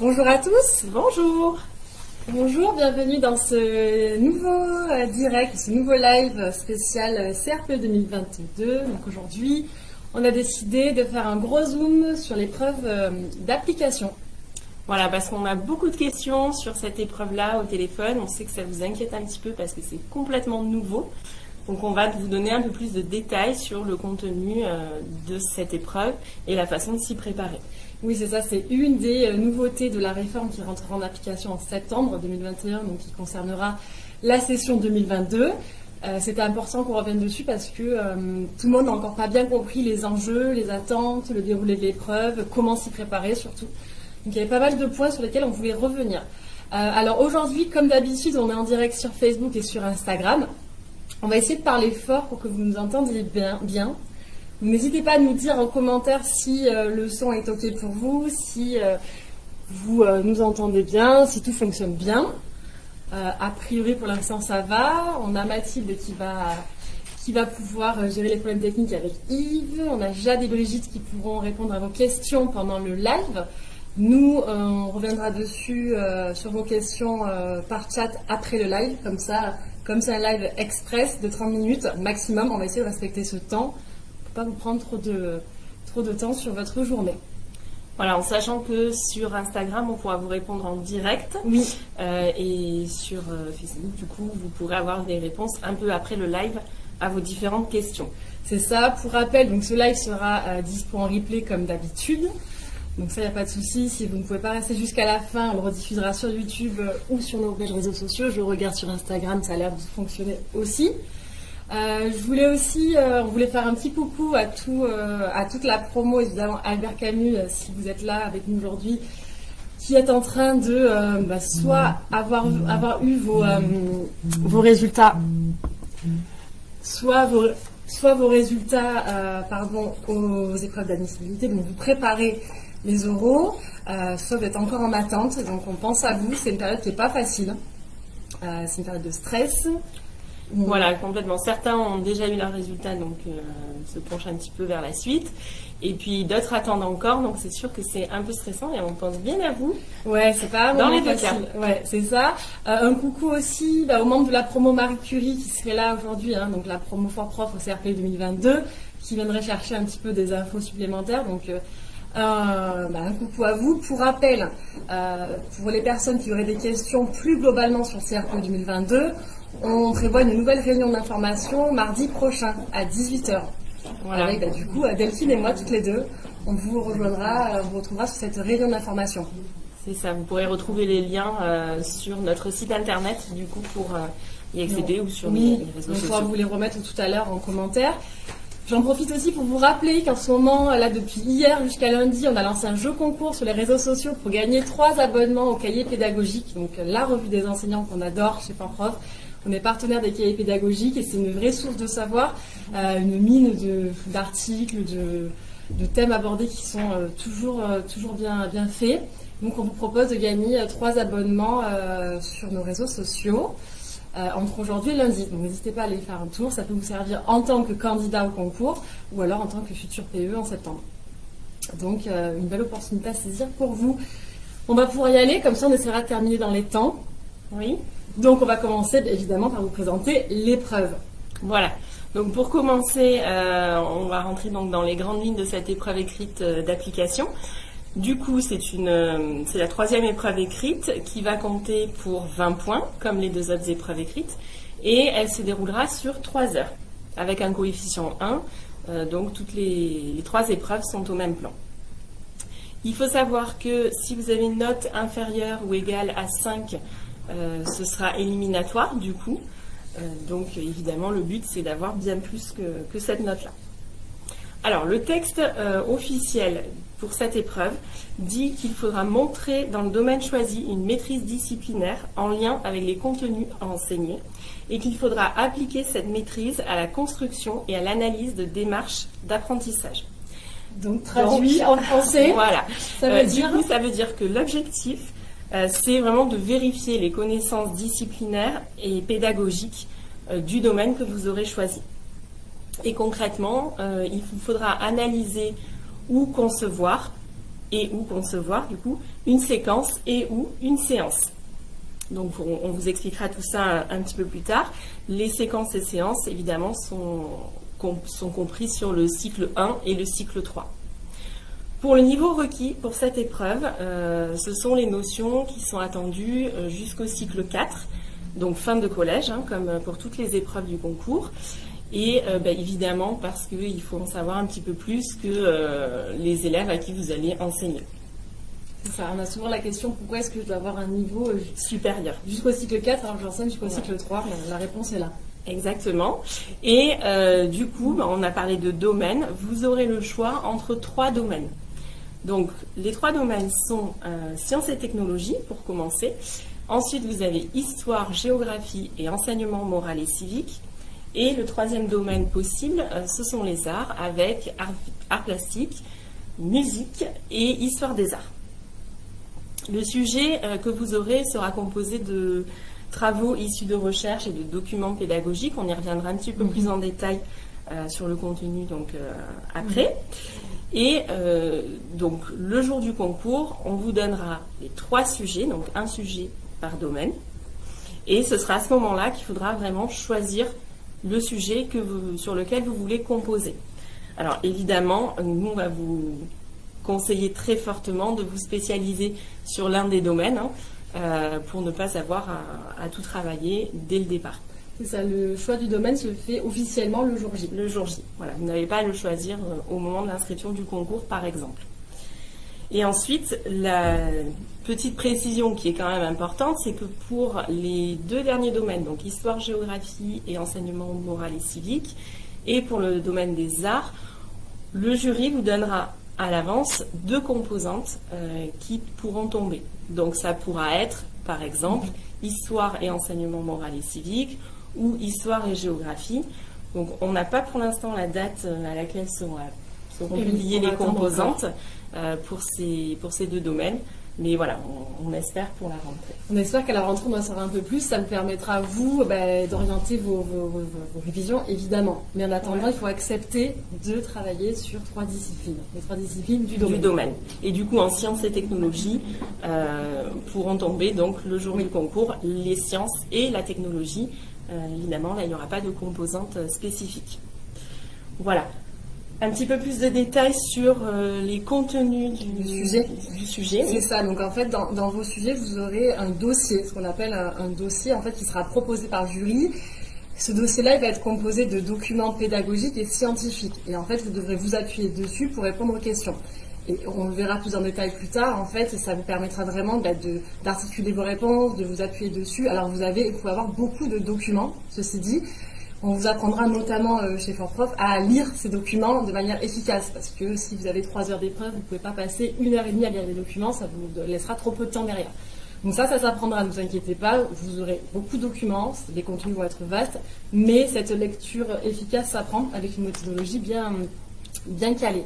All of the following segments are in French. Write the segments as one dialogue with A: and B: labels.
A: Bonjour à tous.
B: Bonjour.
A: Bonjour, bienvenue dans ce nouveau euh, direct, ce nouveau live spécial euh, CRP 2022. Donc aujourd'hui, on a décidé de faire un gros zoom sur l'épreuve euh, d'application.
B: Voilà, parce qu'on a beaucoup de questions sur cette épreuve-là au téléphone. On sait que ça vous inquiète un petit peu parce que c'est complètement nouveau. Donc on va vous donner un peu plus de détails sur le contenu de cette épreuve et la façon de s'y préparer.
A: Oui, c'est ça, c'est une des nouveautés de la réforme qui rentrera en application en septembre 2021, donc qui concernera la session 2022. Euh, C'était important qu'on revienne dessus parce que euh, tout le monde n'a encore pas bien compris les enjeux, les attentes, le déroulé de l'épreuve, comment s'y préparer surtout. Donc il y avait pas mal de points sur lesquels on pouvait revenir. Euh, alors aujourd'hui, comme d'habitude, on est en direct sur Facebook et sur Instagram. On va essayer de parler fort pour que vous nous entendiez bien. N'hésitez pas à nous dire en commentaire si le son est OK pour vous, si vous nous entendez bien, si tout fonctionne bien. Euh, a priori, pour l'instant, ça va. On a Mathilde qui va, pouvoir euh, gérer les problèmes techniques avec Yves. On a Jade et Brigitte qui pourront répondre à vos questions pendant le live. Nous, euh, on reviendra dessus sur vos questions par chat après le live. Comme ça, comme c'est un live express de 30 minutes maximum, on va essayer de respecter ce temps pas vous prendre trop de, trop de temps sur votre journée.
B: Voilà, en sachant que sur Instagram, on pourra vous répondre en direct.
A: Oui.
B: Euh, et sur euh, Facebook, du coup, vous pourrez avoir des réponses un peu après le live à vos différentes questions.
A: C'est ça. Pour rappel, donc ce live sera euh, dispo en replay comme d'habitude. Donc ça, il n'y a pas de souci. Si vous ne pouvez pas rester jusqu'à la fin, on le rediffusera sur YouTube ou sur nos réseaux sociaux. Je regarde sur Instagram, ça a l'air de fonctionner aussi. Euh, je voulais aussi, euh, on voulait faire un petit coucou à tout, euh, à toute la promo, évidemment Albert Camus, si vous êtes là avec nous aujourd'hui, qui est en train de bah, soit avoir, avoir eu vos, vos résultats, soit vos, soit vos résultats, pardon, aux épreuves d'admissibilité, donc vous préparez les oraux, soit vous êtes encore en attente, donc on pense à vous. C'est une période qui n'est pas facile. c'est une période de stress.
B: Voilà, complètement. Certains ont déjà eu leurs résultats, donc euh, se penchent un petit peu vers la suite. Et puis d'autres attendent encore, donc c'est sûr que c'est un peu stressant et on pense bien à vous.
A: Ouais, c'est pas
B: dans les deux cas.
A: Ouais, c'est ça. Euh, un coucou aussi bah, aux membres de la promo Marie Curie qui serait là aujourd'hui, hein, donc la promo Fort Prof au CRP 2022, qui viendrait chercher un petit peu des infos supplémentaires. Donc euh, bah, un coucou à vous. Pour rappel, pour les personnes qui auraient des questions plus globalement sur CRP 2022, on prévoit une nouvelle réunion d'information mardi prochain à 18h. Voilà. Avec bah, du coup Delphine et moi, toutes les deux. On vous rejoindra, on vous retrouvera sur cette réunion d'information.
B: C'est ça, vous pourrez retrouver les liens euh, sur notre site internet du coup pour euh, y accéder ou sur les, réseaux sociaux. On
A: pourra vous les remettre tout à l'heure en commentaire. J'en profite aussi pour vous rappeler qu'en ce moment, là depuis hier jusqu'à lundi, on a lancé un jeu concours sur les réseaux sociaux pour gagner trois abonnements au cahier pédagogique, donc la revue des enseignants qu'on adore chez Prof. On est partenaire des cahiers pédagogiques et c'est une vraie source de savoir, euh, une mine d'articles, de, thèmes abordés qui sont euh, toujours, euh, toujours bien, bien faits. Donc on vous propose de gagner trois abonnements sur nos réseaux sociaux entre aujourd'hui et lundi. Donc n'hésitez pas à aller faire un tour, ça peut vous servir en tant que candidat au concours ou alors en tant que futur PE en septembre. Donc une belle opportunité à saisir pour vous. On va pouvoir y aller, comme ça on essaiera de terminer dans les temps.
B: Oui.
A: Donc on va commencer évidemment par vous présenter l'épreuve.
B: Voilà. Donc pour commencer, euh, on va rentrer donc dans les grandes lignes de cette épreuve écrite euh, d'application. Du coup, euh, c'est la troisième épreuve écrite qui va compter pour 20 points, comme les deux autres épreuves écrites, et elle se déroulera sur 3 heures, avec un coefficient 1. donc toutes les, les trois épreuves sont au même plan. Il faut savoir que si vous avez une note inférieure ou égale à 5 euh, ce sera éliminatoire du coup. Euh, donc évidemment, le but, c'est d'avoir bien plus que, cette note-là. Alors, le texte euh, officiel pour cette épreuve dit qu'il faudra montrer dans le domaine choisi une maîtrise disciplinaire en lien avec les contenus à enseigner et qu'il faudra appliquer cette maîtrise à la construction et à l'analyse de démarches d'apprentissage.
A: Donc traduit en français.
B: Voilà. Ça veut dire... Du coup, ça veut dire que l'objectif, euh, c'est vraiment de vérifier les connaissances disciplinaires et pédagogiques euh, du domaine que vous aurez choisi. Et concrètement, euh, il vous faudra analyser ou concevoir et ou concevoir du coup une séquence et ou une séance. Donc on, vous expliquera tout ça un, petit peu plus tard. Les séquences et séances évidemment sont, sont comprises sur le cycle 1 et le cycle 3. Pour le niveau requis pour cette épreuve, euh, ce sont les notions qui sont attendues euh, jusqu'au cycle 4, donc fin de collège, hein, comme pour toutes les épreuves du concours. Et euh, bah, évidemment parce qu'il faut en savoir un petit peu plus que euh, les élèves à qui vous allez enseigner.
A: Ça, on a souvent la question pourquoi est-ce que je dois avoir un niveau
B: supérieur
A: Jusqu'au cycle 4, alors j'enseigne jusqu'au cycle 3, la réponse est là.
B: Exactement. Et du coup, bah, on a parlé de domaines. Vous aurez le choix entre trois domaines. Donc, les trois domaines sont sciences et technologies, pour commencer. Ensuite, vous avez histoire, géographie et enseignement moral et civique. Et le troisième domaine possible, euh, ce sont les arts, avec art, plastique, musique et histoire des arts. Le sujet euh, que vous aurez sera composé de travaux issus de recherches et de documents pédagogiques. On y reviendra un petit peu plus mhm. en détail euh, sur le contenu donc après. Et donc le jour du concours, on vous donnera les trois sujets, donc un sujet par domaine. Et ce sera à ce moment-là qu'il faudra vraiment choisir le sujet sur lequel vous voulez composer. Alors évidemment, nous, on va vous conseiller très fortement de vous spécialiser sur l'un des domaines hein, euh, pour ne pas avoir à, tout travailler dès le départ.
A: C'est ça, le choix du domaine se fait officiellement le jour J.
B: Le jour J, voilà. Vous n'avez pas à le choisir euh, au moment de l'inscription du concours, par exemple. Et ensuite, la petite précision qui est quand même importante, c'est que pour les deux derniers domaines, donc histoire, géographie et enseignement moral et civique, et pour le domaine des arts, le jury vous donnera à l'avance deux composantes euh, qui pourront tomber. Donc ça pourra être, par exemple, histoire et enseignement moral et civique, ou histoire et géographie. Donc on n'a pas pour l'instant la date euh, à laquelle sont, euh, publiées les composantes. Euh, pour, ces, pour ces deux domaines. Mais voilà, on, espère pour la rentrée.
A: On espère qu'à la rentrée, on en saura un peu plus. Ça me permettra vous bah, d'orienter vos, révisions, évidemment. Mais en attendant, il faut accepter de travailler sur trois disciplines. Les trois disciplines du domaine.
B: Du domaine. Et du coup, en sciences et technologies, euh, pourront tomber donc le jour du concours les sciences et la technologie. Euh, évidemment, là, il n'y aura pas de composantes spécifiques. Voilà un petit peu plus de détails sur euh, les contenus du, sujet. Du sujet
A: C'est ça. Donc en fait, dans, vos sujets, vous aurez un dossier, ce qu'on appelle un, dossier en fait qui sera proposé par jury. Ce dossier-là, il va être composé de documents pédagogiques et scientifiques. Et en fait, vous devrez vous appuyer dessus pour répondre aux questions. Et on le verra plus en détail plus tard. En fait, ça vous permettra vraiment bah, d'articuler vos réponses, de vous appuyer dessus. Alors vous avez, vous pouvez avoir beaucoup de documents, ceci dit. On vous apprendra notamment euh, chez Fortprof à lire ces documents de manière efficace parce que si vous avez trois heures d'épreuve, vous ne pouvez pas passer une heure et demie à lire les documents, ça vous laissera trop peu de temps derrière. Donc ça, ça s'apprendra, ne vous inquiétez pas, vous aurez beaucoup de documents, les contenus vont être vastes, mais cette lecture efficace s'apprend avec une méthodologie bien, bien calée.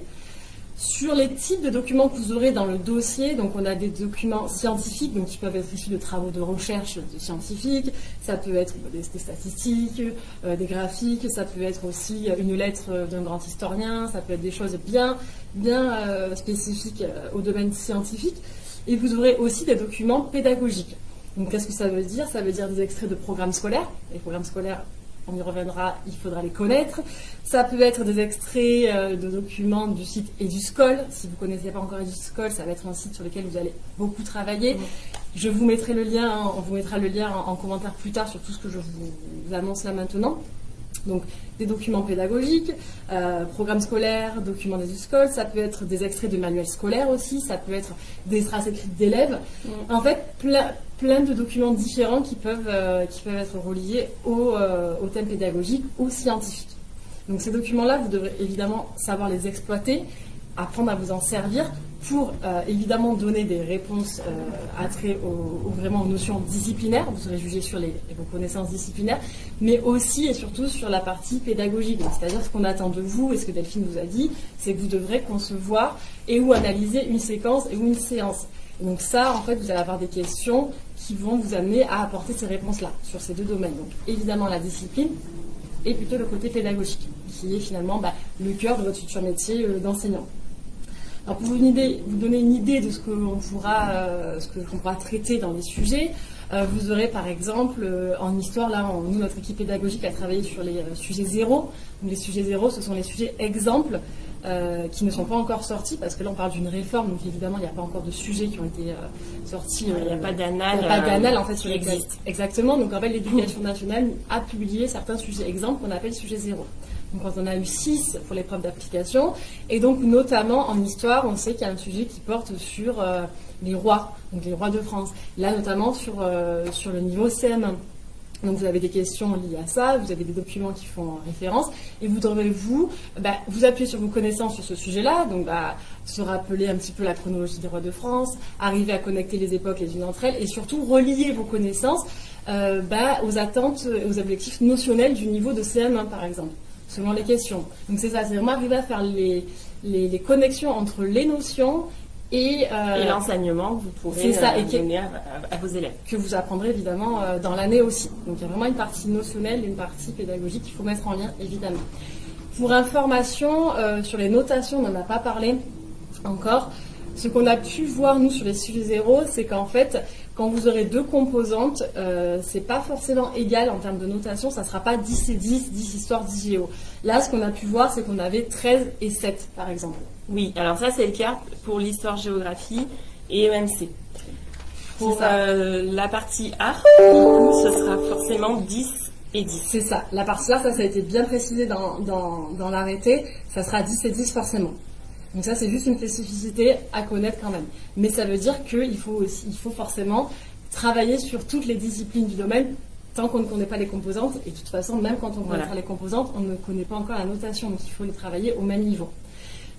A: Sur les types de documents que vous aurez dans le dossier, donc on a des documents scientifiques, donc qui peuvent être issus de travaux de recherche scientifiques, ça peut être des, statistiques, euh, des graphiques, ça peut être aussi une lettre d'un grand historien, ça peut être des choses bien, bien euh, spécifiques euh, au domaine scientifique. Et vous aurez aussi des documents pédagogiques. Donc qu'est-ce que ça veut dire? Ça veut dire des extraits de programmes scolaires. Les programmes scolaires, on y reviendra, il faudra les connaître. Ça peut être des extraits euh, de documents du site EduScol. Si vous ne connaissez pas encore EduScol, ça va être un site sur lequel vous allez beaucoup travailler. Je vous mettrai le lien, hein, on vous mettra le lien en, commentaire plus tard sur tout ce que je vous annonce là maintenant. Donc des documents pédagogiques, euh, programmes scolaires, documents des écoles, ça peut être des extraits de manuels scolaires aussi, ça peut être des traces écrites d'élèves. Mm. En fait, plein, de documents différents qui peuvent, euh, qui peuvent être reliés au, euh, au thème pédagogique ou scientifique. Donc ces documents-là, vous devrez évidemment savoir les exploiter, apprendre à vous en servir pour euh, évidemment donner des réponses euh, à trait aux, vraiment notions disciplinaires, vous serez jugé sur les, vos connaissances disciplinaires, mais aussi et surtout sur la partie pédagogique. C'est-à-dire ce qu'on attend de vous et ce que Delphine vous a dit, c'est que vous devrez concevoir et ou analyser une séquence et ou une séance. donc ça, en fait, vous allez avoir des questions qui vont vous amener à apporter ces réponses-là sur ces deux domaines. Donc évidemment la discipline et plutôt le côté pédagogique, qui est finalement bah, le cœur de votre futur métier euh, d'enseignant. Alors pour vous, vous donner une idée de ce que l'on pourra, ce que l'on pourra traiter dans les sujets, vous aurez par exemple en histoire, là, nous, notre équipe pédagogique a travaillé sur les sujets zéro. Donc les sujets zéro, ce sont les sujets exemples euh, qui ne sont pas encore sortis, parce que là on parle d'une réforme, donc évidemment il n'y a pas encore de sujets qui ont été euh, sortis.
B: Il n'y a pas d'annales.
A: Il n'y a pas d'annales en fait sur existe. Exactement, donc en fait l'éducation nationale a publié certains sujets exemples qu'on appelle sujets zéro. Quand on a eu six pour l'épreuve d'application, et donc notamment en histoire, on sait qu'il y a un sujet qui porte sur euh, les rois, donc les rois de France. Là notamment sur, sur le niveau CM1. Donc vous avez des questions liées à ça, vous avez des documents qui font référence, et vous devrez vous, bah, vous appuyer sur vos connaissances sur ce sujet-là, donc bah, se rappeler un petit peu la chronologie des rois de France, arriver à connecter les époques les unes entre elles, et surtout relier vos connaissances euh, bah, aux attentes, aux objectifs notionnels du niveau de CM1 par exemple, selon les questions. Donc c'est ça, c'est vraiment arriver à faire les, les connexions entre les notions
B: euh, et, l'enseignement que vous pourrez ça, euh, donner à, vos élèves.
A: Que vous apprendrez évidemment euh, dans l'année aussi. Donc il y a vraiment une partie notionnelle et une partie pédagogique qu'il faut mettre en lien évidemment. Pour information sur les notations, on n'en a pas parlé encore. Ce qu'on a pu voir nous sur les sujets zéro, c'est qu'en fait, quand vous aurez deux composantes, euh, c'est pas forcément égal en termes de notation, ça sera pas 10 et 10, 10 histoire, 10 géo. Là, ce qu'on a pu voir, c'est qu'on avait 13 et 7, par exemple.
B: Oui, alors ça, c'est le cas pour l'histoire-géographie et EMC. Pour euh, la partie art, ce sera forcément 10 et 10.
A: C'est ça. La partie art, ça, ça a été bien précisé dans, dans, dans l'arrêté. Ça sera 10 et 10 forcément. Donc ça, c'est juste une spécificité à connaître quand même. Mais ça veut dire qu'il faut aussi, il faut forcément travailler sur toutes les disciplines du domaine tant qu'on ne connaît pas les composantes. Et de toute façon, même quand on connaît les composantes, on ne connaît pas encore la notation. Donc il faut les travailler au même niveau.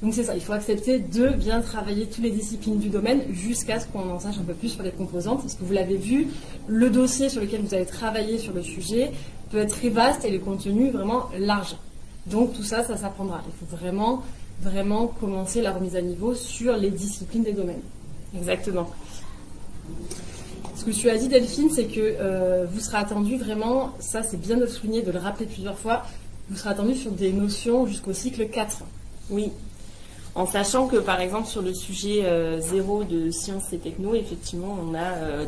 A: Donc c'est ça, il faut accepter de bien travailler toutes les disciplines du domaine jusqu'à ce qu'on en sache un peu plus sur les composantes. Parce que vous l'avez vu, le dossier sur lequel vous allez travailler sur le sujet peut être très vaste et le contenu vraiment large. Donc tout ça, ça s'apprendra. Il faut vraiment vraiment commencer la remise à niveau sur les disciplines des domaines.
B: Exactement.
A: Ce que tu as dit, Delphine, c'est que euh, vous serez attendu vraiment, ça c'est bien de le souligner, de le rappeler plusieurs fois, vous serez attendu sur des notions jusqu'au cycle 4.
B: Oui. En sachant que, par exemple, sur le sujet 0 euh, de sciences et techno, effectivement, on a euh,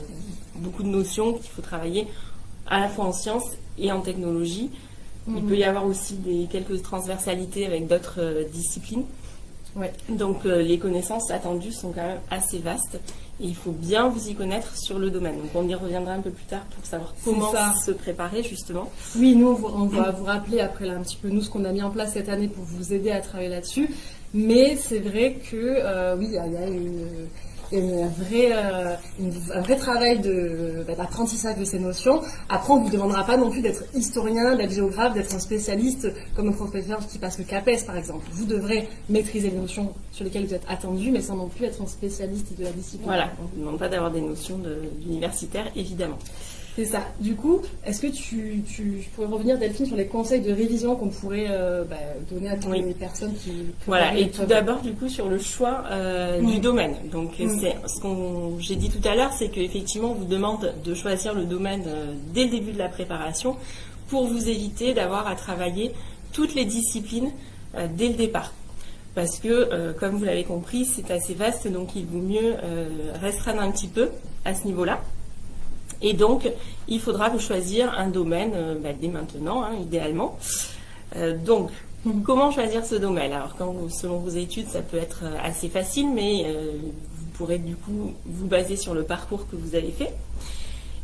B: beaucoup de notions qu'il faut travailler à la fois en sciences et en technologie. Il peut y avoir aussi des, quelques transversalités avec d'autres euh, disciplines. Donc euh, les connaissances attendues sont quand même assez vastes et il faut bien vous y connaître sur le domaine. Donc on y reviendra un peu plus tard pour savoir comment se préparer justement.
A: Oui, nous on, va vous rappeler après là un petit peu nous ce qu'on a mis en place cette année pour vous aider à travailler là-dessus. Mais c'est vrai que euh, oui, il y, a une un vrai, euh, un vrai travail bah, d'apprentissage de, ces notions. Après, on ne vous demandera pas non plus d'être historien, d'être géographe, d'être un spécialiste comme un professeur qui passe le CAPES, par exemple. Vous devrez maîtriser les notions sur lesquelles vous êtes attendu, mais sans non plus être un spécialiste de la discipline.
B: Voilà, on ne vous demande pas d'avoir des notions d'universitaire, évidemment.
A: C'est ça. Du coup, est-ce que tu, pourrais revenir, Delphine, sur les conseils de révision qu'on pourrait euh, bah, donner à toutes les personnes qui...
B: Voilà, et tout d'abord, du coup, sur le choix euh, du domaine. Donc, c'est ce qu'on j'ai dit tout à l'heure, c'est qu'effectivement, on vous demande de choisir le domaine euh, dès le début de la préparation pour vous éviter d'avoir à travailler toutes les disciplines dès le départ parce que, comme vous l'avez compris, c'est assez vaste, donc il vaut mieux restreindre un petit peu à ce niveau-là. Et donc, il faudra vous choisir un domaine euh, bah, dès maintenant, hein, idéalement. Euh, donc, comment choisir ce domaine? Alors, quand selon vos études, ça peut être euh, assez facile, mais vous pourrez du coup vous baser sur le parcours que vous avez fait.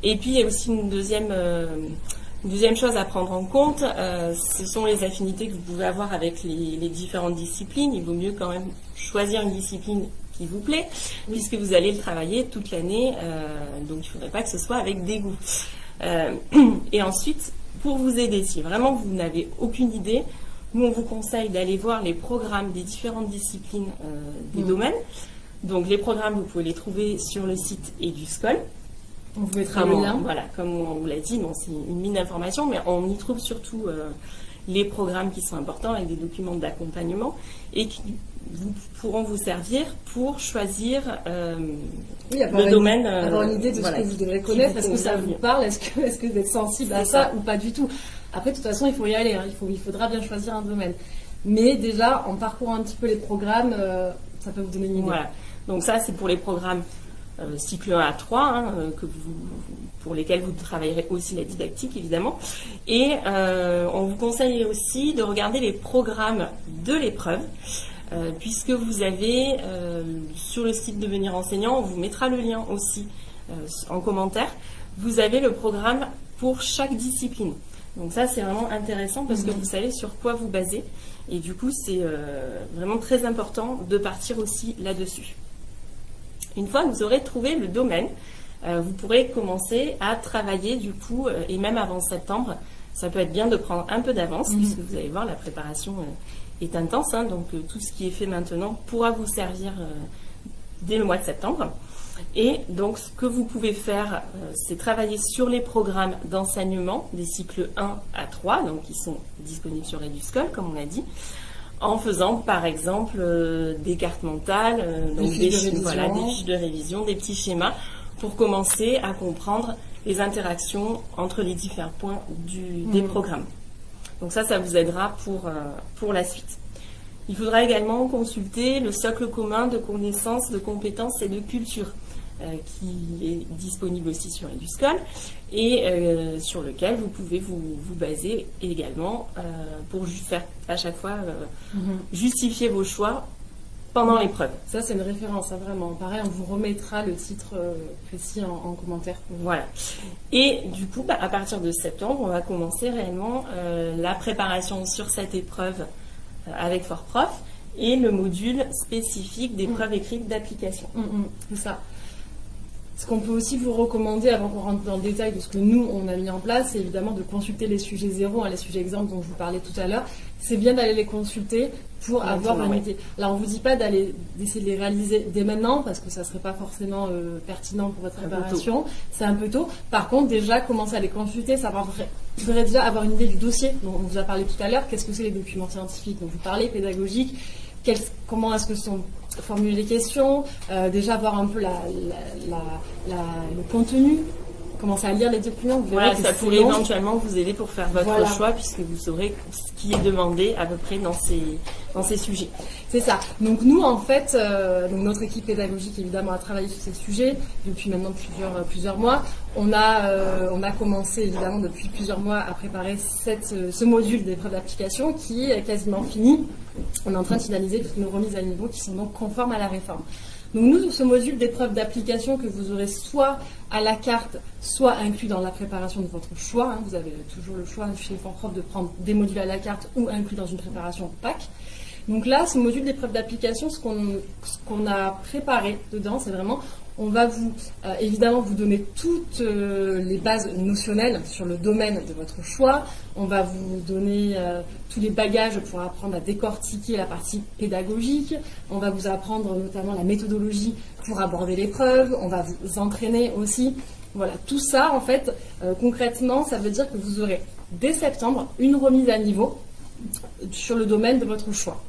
B: Et puis, il y a aussi une deuxième, deuxième chose à prendre en compte, ce sont les affinités que vous pouvez avoir avec les, les différentes disciplines. Il vaut mieux quand même choisir une discipline vous plaît, puisque vous allez le travailler toute l'année, euh, donc il ne faudrait pas que ce soit avec dégoût. Euh, et ensuite, pour vous aider, si vraiment vous n'avez aucune idée, nous on vous conseille d'aller voir les programmes des différentes disciplines euh, des domaines. Donc les programmes, vous pouvez les trouver sur le site EduScol.
A: On vous mettra le lien.
B: Voilà, comme on vous l'a dit, c'est une mine d'informations, mais on y trouve surtout les programmes qui sont importants avec des documents d'accompagnement et qui vous, pourront vous servir pour choisir euh, le domaine.
A: Euh, avoir une idée de ce que vous devrez connaître. Est-ce que ça vous parle? Est-ce que, est que vous êtes sensible à ça, ou pas du tout? Après, de toute façon, il faut y aller. Hein. Il, faut, il faudra bien choisir un domaine. Mais déjà, en parcourant un petit peu les programmes, euh, ça peut vous donner une idée.
B: Voilà. Donc ça, c'est pour les programmes cycle 1 à 3, hein, que vous, pour lesquels vous travaillerez aussi la didactique, évidemment. Et on vous conseille aussi de regarder les programmes de l'épreuve. Puisque vous avez sur le site Devenir enseignant, on vous mettra le lien aussi en commentaire, vous avez le programme pour chaque discipline. Donc ça, c'est vraiment intéressant parce que mhm. vous savez sur quoi vous basez. Et du coup, c'est vraiment très important de partir aussi là-dessus. Une fois que vous aurez trouvé le domaine, euh, vous pourrez commencer à travailler du coup, euh, et même avant septembre, ça peut être bien de prendre un peu d'avance, mhm. puisque vous allez voir, la préparation euh, est intense, hein, donc tout ce qui est fait maintenant pourra vous servir dès le mois de septembre. Et donc, ce que vous pouvez faire, c'est travailler sur les programmes d'enseignement des cycles 1 à 3, donc qui sont disponibles sur Eduscol, comme on l'a dit en faisant par exemple euh, des cartes mentales,
A: euh, des, fiches
B: de révision, des petits schémas pour commencer à comprendre les interactions entre les différents points des mm. programmes. Donc ça, ça vous aidera pour, euh, pour la suite. Il faudra également consulter le socle commun de connaissances, de compétences et de culture. Euh, qui est disponible aussi sur Eduscol et euh, sur lequel vous pouvez vous, baser également euh, pour faire à chaque fois mhm. justifier vos choix pendant l'épreuve.
A: Ça, c'est une référence, hein, vraiment. Pareil, on vous remettra le titre précis en, commentaire.
B: Voilà. Et du coup, bah, à partir de septembre, on va commencer réellement la préparation sur cette épreuve avec FortProf et le module spécifique d'épreuve écrite d'application.
A: Mm, mm, c'est ça. Ce qu'on peut aussi vous recommander, avant qu'on rentre dans le détail de ce que nous, on a mis en place, c'est évidemment de consulter les sujets zéro, hein, les sujets exemples dont je vous parlais tout à l'heure. C'est bien d'aller les consulter pour avoir une idée. Là, on ne vous dit pas d'aller d'essayer de les réaliser dès maintenant, parce que ça ne serait pas forcément euh, pertinent pour votre préparation. C'est un peu tôt. Par contre, déjà, commencer à les consulter, savoir vous devrez déjà avoir une idée du dossier dont on vous a parlé tout à l'heure. Qu'est-ce que c'est les documents scientifiques dont vous parlez, pédagogiques? Comment est-ce que sont formuler les questions, euh, déjà voir un peu la, le contenu, commencer à lire les documents.
B: Vous voilà, ça pourrait éventuellement vous aider pour faire votre choix puisque vous saurez ce qui est demandé à peu près dans ces, dans ces sujets.
A: C'est ça. Donc nous, en fait, euh, donc notre équipe pédagogique évidemment a travaillé sur ces sujets depuis maintenant plusieurs, euh, plusieurs mois. On a, on a commencé évidemment depuis plusieurs mois à préparer cette, ce module d'épreuve d'application qui est quasiment fini. On est en train de finaliser toutes nos remises à niveau qui sont donc conformes à la réforme. Donc nous, ce module d'épreuve d'application que vous aurez soit à la carte, soit inclus dans la préparation de votre choix, hein, vous avez toujours le choix chez Fortprof de prendre des modules à la carte ou inclus dans une préparation PAC. Donc là, ce module d'épreuve d'application, ce qu'on a préparé dedans, c'est vraiment on va vous euh, évidemment vous donner toutes euh, les bases notionnelles sur le domaine de votre choix. On va vous donner euh, tous les bagages pour apprendre à décortiquer la partie pédagogique. On va vous apprendre notamment la méthodologie pour aborder l'épreuve. On va vous entraîner aussi. Voilà, tout ça en fait, concrètement, ça veut dire que vous aurez dès septembre une remise à niveau sur le domaine de votre choix.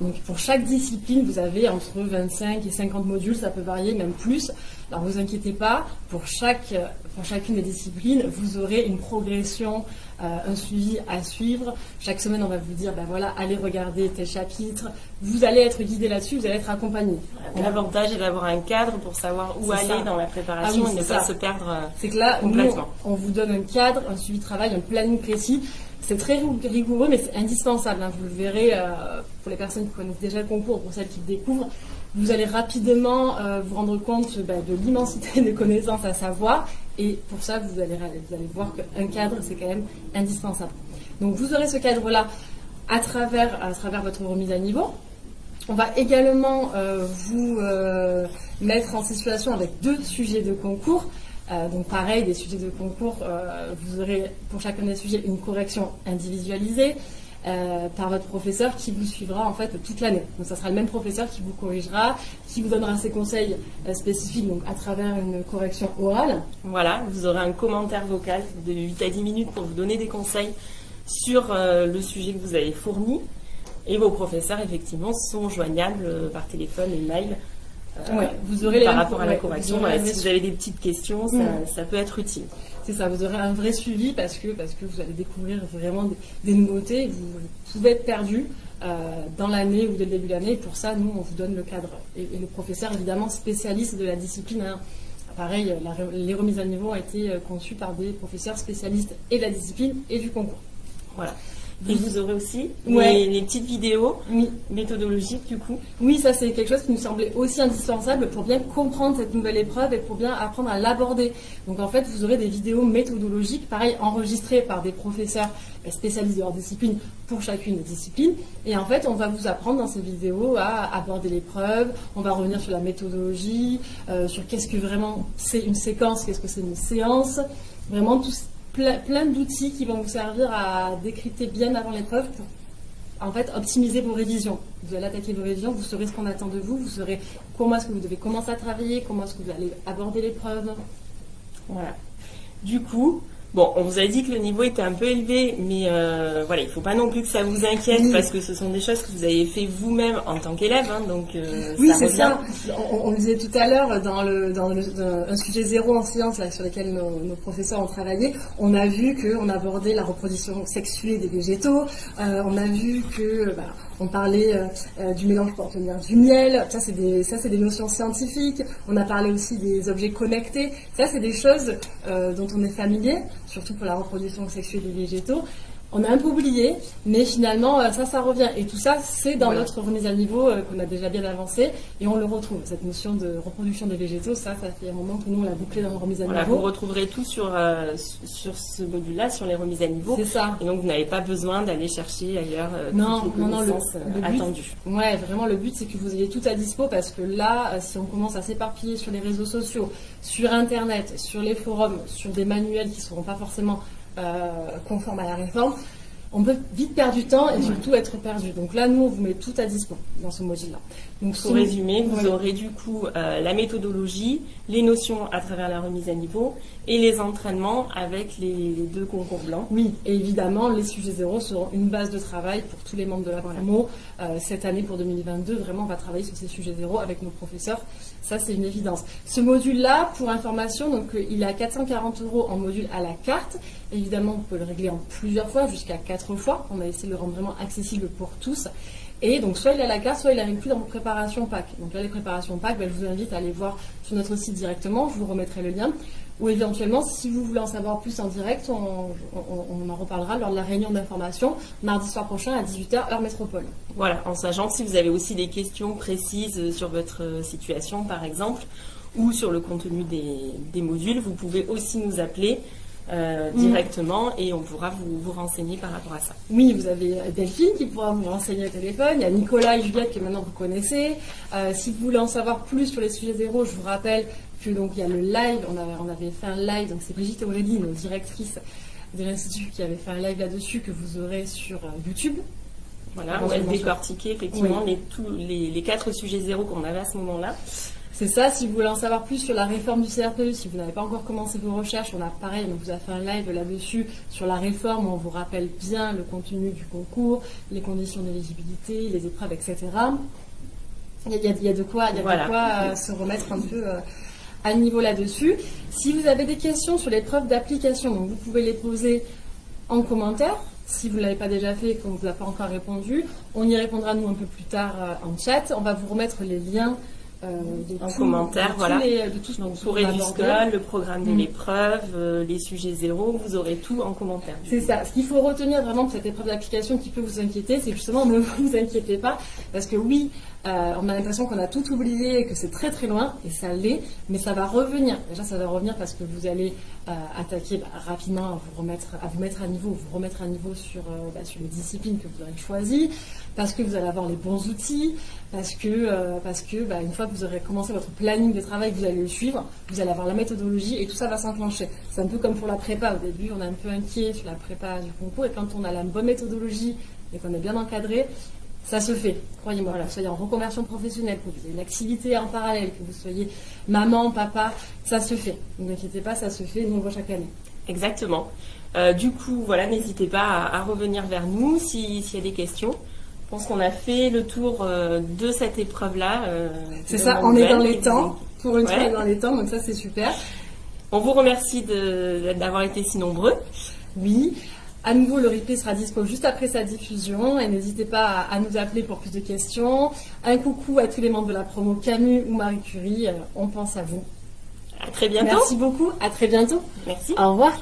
A: Donc pour chaque discipline, vous avez entre 25 et 50 modules, ça peut varier même plus. Alors vous inquiétez pas, pour, chaque, pour chacune des disciplines, vous aurez une progression, euh, un suivi à suivre. Chaque semaine, on va vous dire, ben voilà, allez regarder tel chapitre. Vous allez être guidé là-dessus, vous allez être accompagné.
B: L'avantage est d'avoir un cadre pour savoir où aller dans la préparation ah et ne pas se perdre euh,
A: C'est que là, complètement. on vous donne un cadre, un suivi de travail, un planning précis. C'est très rigoureux, mais c'est indispensable. Hein. Vous le verrez euh, pour les personnes qui connaissent déjà le concours, pour celles qui le découvrent. Vous allez rapidement euh, vous rendre compte bah, de l'immensité des connaissances à savoir. Et pour ça, vous allez, voir qu'un cadre, c'est quand même indispensable. Donc vous aurez ce cadre-là à travers, à travers votre remise à niveau. On va également euh, vous mettre en situation avec deux sujets de concours. Euh, donc pareil, des sujets de concours, euh, vous aurez pour chacun des sujets une correction individualisée euh, par votre professeur qui vous suivra en fait toute l'année. Donc ça sera le même professeur qui vous corrigera, qui vous donnera ses conseils spécifiques donc à travers une correction orale.
B: Voilà, vous aurez un commentaire vocal de 8 à 10 minutes pour vous donner des conseils sur le sujet que vous avez fourni. Et vos professeurs, effectivement, sont joignables par téléphone et mail vous aurez par rapport à la correction. si vous avez des petites questions, ça, ça peut être utile.
A: C'est ça, vous aurez un vrai suivi parce que, parce que vous allez découvrir vraiment des, nouveautés. Vous, pouvez être perdu dans l'année ou dès le début de l'année. Pour ça, nous, on vous donne le cadre. Et, le professeur, évidemment, spécialiste de la discipline. Hein. Pareil, les remises à niveau ont été conçues par des professeurs spécialistes et de la discipline et du concours.
B: Voilà. Et vous aurez aussi les, petites vidéos méthodologiques du coup.
A: Oui, ça c'est quelque chose qui nous semblait aussi indispensable pour bien comprendre cette nouvelle épreuve et pour bien apprendre à l'aborder. Donc en fait, vous aurez des vidéos méthodologiques, pareil, enregistrées par des professeurs spécialistes de leur discipline pour chacune des disciplines. Et en fait, on va vous apprendre dans ces vidéos à aborder l'épreuve, on va revenir sur la méthodologie, euh, sur qu'est-ce que vraiment c'est une séquence, qu'est-ce que c'est une séance, vraiment tout, plein, d'outils qui vont vous servir à décrypter bien avant l'épreuve pour en fait optimiser vos révisions. Vous allez attaquer vos révisions, vous saurez ce qu'on attend de vous, vous saurez comment est-ce que vous devez commencer à travailler, comment est-ce que vous allez aborder l'épreuve.
B: Voilà. Du coup, Bon, on vous a dit que le niveau était un peu élevé, mais euh, voilà, il ne faut pas non plus que ça vous inquiète parce que ce sont des choses que vous avez fait vous-même en tant qu'élève, hein, donc
A: euh, oui, c'est ça. On, disait tout à l'heure dans le dans, un sujet zéro en sciences sur lequel nos, professeurs ont travaillé, on a vu qu'on abordait la reproduction sexuée des végétaux, euh, on a vu que bah, on parlait euh, euh, du mélange pour obtenir du miel. Ça, c'est des, des notions scientifiques. On a parlé aussi des objets connectés. Ça, c'est des choses euh, dont on est familier, surtout pour la reproduction sexuelle des végétaux on a un peu oublié, mais finalement, euh, ça, ça revient. Et tout ça, c'est dans notre remise à niveau euh, qu'on a déjà bien avancé, et on le retrouve. Cette notion de reproduction des végétaux, ça, ça fait un moment que nous, on l'a bouclé dans la remise à niveau.
B: Vous retrouverez tout sur, euh, sur ce module-là, sur les remises à niveau.
A: C'est ça.
B: Et donc, vous n'avez pas besoin d'aller chercher ailleurs non, toutes les non, non, le, but,
A: Ouais, vraiment, le but, c'est que vous ayez tout à dispo, parce que là, si on commence à s'éparpiller sur les réseaux sociaux, sur Internet, sur les forums, sur des manuels qui ne seront pas forcément conforme à la réforme, on peut vite perdre du temps et surtout être perdu. Donc là, nous, on vous met tout à dispo dans ce module-là.
B: Donc, pour résumer, vous aurez du coup euh, la méthodologie, les notions à travers la remise à niveau et les entraînements avec les, deux concours blancs.
A: Oui, et évidemment, les sujets zéro seront une base de travail pour tous les membres de la promo. Euh, cette année, pour 2022, vraiment, on va travailler sur ces sujets zéro avec nos professeurs. Ça, c'est une évidence. Ce module-là, pour information, donc, euh, il est à 440 euros en module à la carte. Évidemment, vous pouvez le régler en plusieurs fois, jusqu'à quatre fois. On a essayé de le rendre vraiment accessible pour tous. Et donc, soit il est à la carte, soit il est inclus dans vos préparations PAC. Donc là, les préparations PAC, ben, je vous invite à aller voir sur notre site directement. Je vous remettrai le lien. Ou éventuellement, si vous voulez en savoir plus en direct, on, en reparlera lors de la réunion d'information mardi soir prochain à 18h, heure métropole.
B: Voilà, en sachant que si vous avez aussi des questions précises sur votre situation, par exemple, ou sur le contenu des modules, vous pouvez aussi nous appeler euh, mm. directement et on pourra vous, vous, renseigner par rapport à ça.
A: Oui, vous avez Delphine qui pourra vous renseigner au téléphone, il y a Nicolas et Juliette que maintenant vous connaissez. Euh, si vous voulez en savoir plus sur les sujets zéro, je vous rappelle que donc il y a le live, on avait, on avait fait un live, donc c'est Brigitte Aurélie, nos directrices de l'Institut, qui avait fait un live là-dessus que vous aurez sur euh, YouTube.
B: Voilà, on va décortiquer effectivement les, tous, les, les quatre sujets zéro qu'on avait à ce moment-là.
A: C'est ça, si vous voulez en savoir plus sur la réforme du CRPE, si vous n'avez pas encore commencé vos recherches, on a pareil, on vous a fait un live là-dessus sur la réforme, on vous rappelle bien le contenu du concours, les conditions d'éligibilité, les épreuves, etc. Il y a, de quoi, il y a de quoi euh, se remettre un peu euh, à niveau là-dessus. Si vous avez des questions sur l'épreuve d'application, vous pouvez les poser en commentaire. Si vous ne l'avez pas déjà fait et qu'on ne vous a pas encore répondu, on y répondra nous un peu plus tard euh, en chat. On va vous remettre les liens
B: euh, en commentaire, voilà. de donc, pour le programme de mm. l'épreuve, euh, les sujets zéro, vous aurez tout en commentaire.
A: C'est ça. Ce qu'il faut retenir vraiment de cette épreuve d'application qui peut vous inquiéter, c'est justement ne vous inquiétez pas, parce que oui, euh, on a l'impression qu'on a tout oublié et que c'est très très loin, et ça l'est, mais ça va revenir. Déjà, ça va revenir parce que vous allez attaquer bah, rapidement à vous mettre à niveau, vous remettre à niveau sur, bah, sur les disciplines que vous aurez choisies parce que vous allez avoir les bons outils, parce que, euh, parce que bah, une fois que vous aurez commencé votre planning de travail, vous allez le suivre, vous allez avoir la méthodologie et tout ça va s'enclencher. C'est un peu comme pour la prépa. Au début, on est un peu inquiet sur la prépa du concours et quand on a la bonne méthodologie et qu'on est bien encadré, ça se fait, croyez-moi. Que vous soyez en reconversion professionnelle, que vous ayez une activité en parallèle, que vous soyez maman, papa, ça se fait. Ne vous inquiétez pas, ça se fait, nous on voit chaque année.
B: Exactement. Euh, du coup, voilà, n'hésitez pas à, revenir vers nous s'il y a des questions. Je pense qu'on a fait le tour euh, de cette épreuve-là. euh,
A: C'est ça, on est dans les temps. Pour une fois,
B: Ouais.
A: on est dans les temps, donc ça c'est super.
B: On vous remercie d'avoir été si nombreux.
A: Oui. À nouveau, le replay sera dispo juste après sa diffusion et n'hésitez pas à, à nous appeler pour plus de questions. Un coucou à tous les membres de la promo Camus ou Marie Curie. euh, On pense à vous.
B: À très bientôt.
A: Merci beaucoup. À très bientôt.
B: Merci.
A: Au revoir.